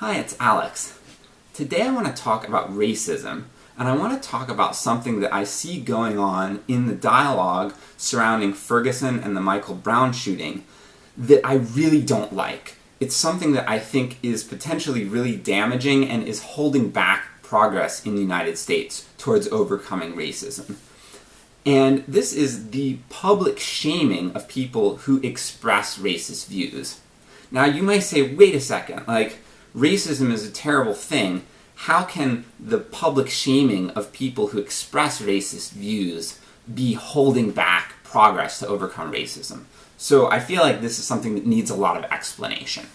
Hi, it's Alex. Today I want to talk about racism, and I want to talk about something that I see going on in the dialogue surrounding Ferguson and the Michael Brown shooting that I really don't like. It's something that I think is potentially really damaging and is holding back progress in the United States towards overcoming racism. And this is the public shaming of people who express racist views. Now you may say, wait a second, like, racism is a terrible thing, how can the public shaming of people who express racist views be holding back progress to overcome racism? So I feel like this is something that needs a lot of explanation.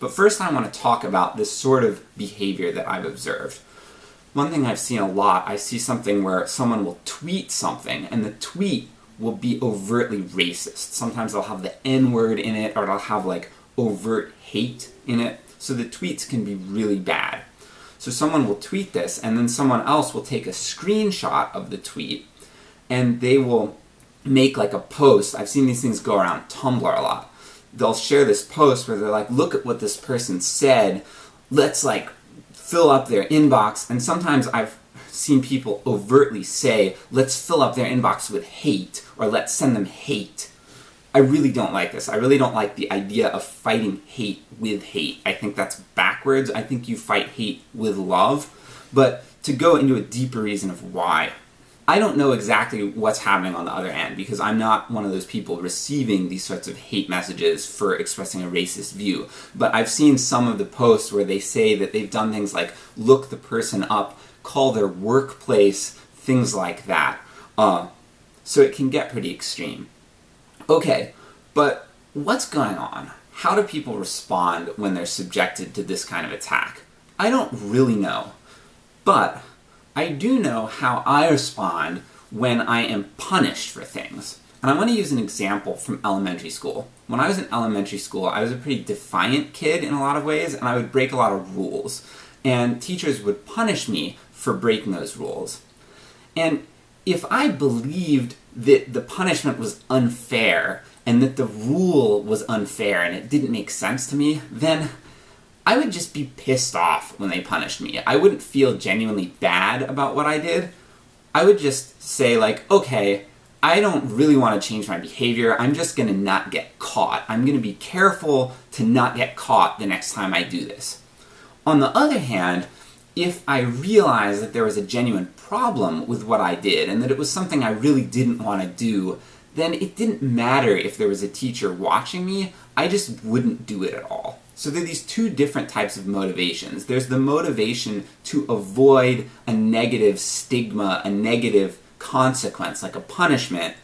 But first I want to talk about this sort of behavior that I've observed. One thing I've seen a lot, I see something where someone will tweet something, and the tweet will be overtly racist. Sometimes they'll have the N-word in it, or they'll have like overt hate in it, so the tweets can be really bad. So someone will tweet this, and then someone else will take a screenshot of the tweet, and they will make like a post. I've seen these things go around Tumblr a lot. They'll share this post where they're like, look at what this person said, let's like fill up their inbox, and sometimes I've seen people overtly say, let's fill up their inbox with hate, or let's send them hate. I really don't like this. I really don't like the idea of fighting hate with hate. I think that's backwards. I think you fight hate with love. But to go into a deeper reason of why, I don't know exactly what's happening on the other end, because I'm not one of those people receiving these sorts of hate messages for expressing a racist view. But I've seen some of the posts where they say that they've done things like look the person up, call their workplace, things like that. Uh, so it can get pretty extreme. Okay, but what's going on? How do people respond when they're subjected to this kind of attack? I don't really know. But I do know how I respond when I am punished for things. And I want to use an example from elementary school. When I was in elementary school, I was a pretty defiant kid in a lot of ways, and I would break a lot of rules. And teachers would punish me for breaking those rules. And if I believed that the punishment was unfair, and that the rule was unfair and it didn't make sense to me, then I would just be pissed off when they punished me. I wouldn't feel genuinely bad about what I did. I would just say like, okay, I don't really want to change my behavior, I'm just gonna not get caught. I'm gonna be careful to not get caught the next time I do this. On the other hand, if I realized that there was a genuine problem with what I did, and that it was something I really didn't want to do, then it didn't matter if there was a teacher watching me, I just wouldn't do it at all. So there are these two different types of motivations. There's the motivation to avoid a negative stigma, a negative consequence, like a punishment,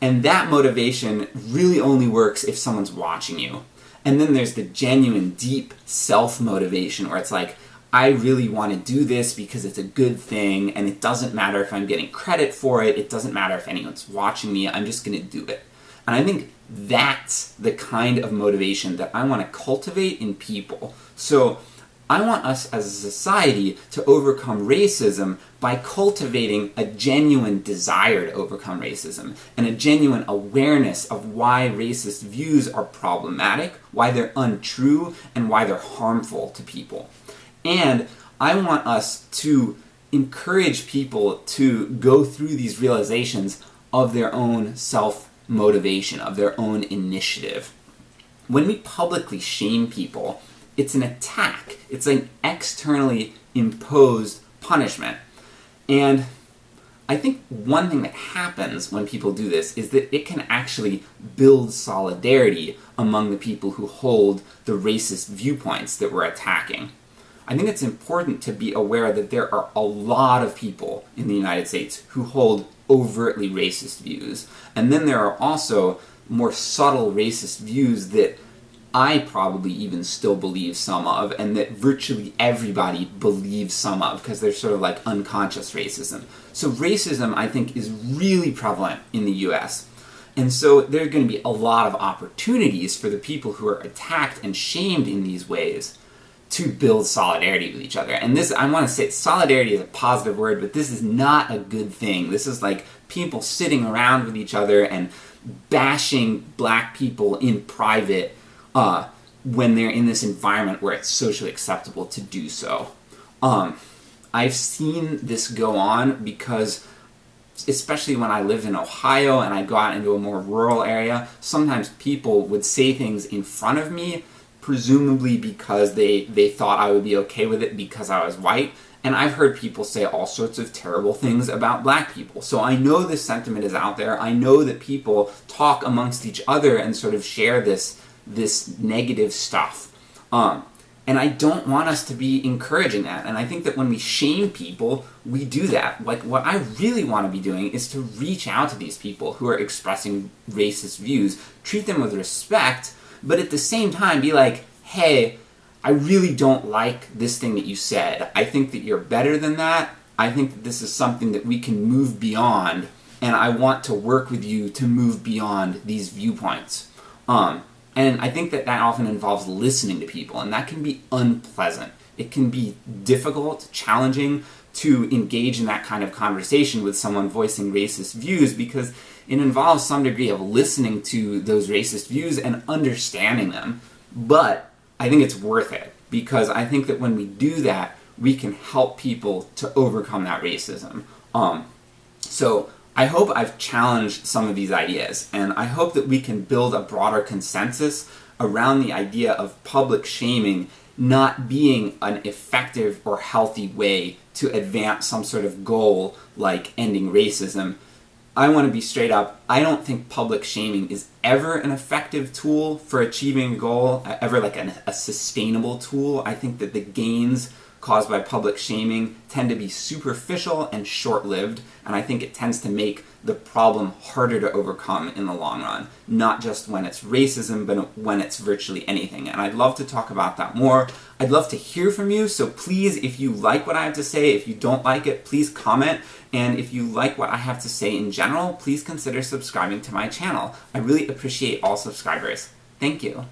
and that motivation really only works if someone's watching you. And then there's the genuine, deep self-motivation, where it's like, I really want to do this because it's a good thing, and it doesn't matter if I'm getting credit for it, it doesn't matter if anyone's watching me, I'm just gonna do it. And I think that's the kind of motivation that I want to cultivate in people. So I want us as a society to overcome racism by cultivating a genuine desire to overcome racism, and a genuine awareness of why racist views are problematic, why they're untrue, and why they're harmful to people. And I want us to encourage people to go through these realizations of their own self motivation, of their own initiative. When we publicly shame people, it's an attack. It's an externally imposed punishment. And I think one thing that happens when people do this is that it can actually build solidarity among the people who hold the racist viewpoints that we're attacking. I think it's important to be aware that there are a lot of people in the United States who hold overtly racist views. And then there are also more subtle racist views that I probably even still believe some of, and that virtually everybody believes some of, because they're sort of like unconscious racism. So racism, I think, is really prevalent in the US. And so there are going to be a lot of opportunities for the people who are attacked and shamed in these ways to build solidarity with each other. And this, I want to say, solidarity is a positive word, but this is not a good thing. This is like people sitting around with each other and bashing black people in private, uh, when they're in this environment where it's socially acceptable to do so. Um, I've seen this go on because especially when I lived in Ohio and I'd go out into a more rural area, sometimes people would say things in front of me, presumably because they, they thought I would be okay with it because I was white. And I've heard people say all sorts of terrible things about black people. So I know this sentiment is out there. I know that people talk amongst each other and sort of share this, this negative stuff. Um, and I don't want us to be encouraging that. And I think that when we shame people, we do that. Like, what I really want to be doing is to reach out to these people who are expressing racist views, treat them with respect, but at the same time be like, hey, I really don't like this thing that you said. I think that you're better than that. I think that this is something that we can move beyond, and I want to work with you to move beyond these viewpoints. Um, and I think that that often involves listening to people, and that can be unpleasant. It can be difficult, challenging to engage in that kind of conversation with someone voicing racist views because it involves some degree of listening to those racist views and understanding them. But I think it's worth it because I think that when we do that, we can help people to overcome that racism. Um, so I hope I've challenged some of these ideas, and I hope that we can build a broader consensus around the idea of public shaming not being an effective or healthy way to advance some sort of goal like ending racism. I want to be straight up, I don't think public shaming is ever an effective tool for achieving a goal, ever like an, a sustainable tool. I think that the gains caused by public shaming tend to be superficial and short-lived, and I think it tends to make the problem harder to overcome in the long run. Not just when it's racism, but when it's virtually anything. And I'd love to talk about that more. I'd love to hear from you, so please, if you like what I have to say, if you don't like it, please comment. And if you like what I have to say in general, please consider subscribing to my channel. I really appreciate all subscribers. Thank you.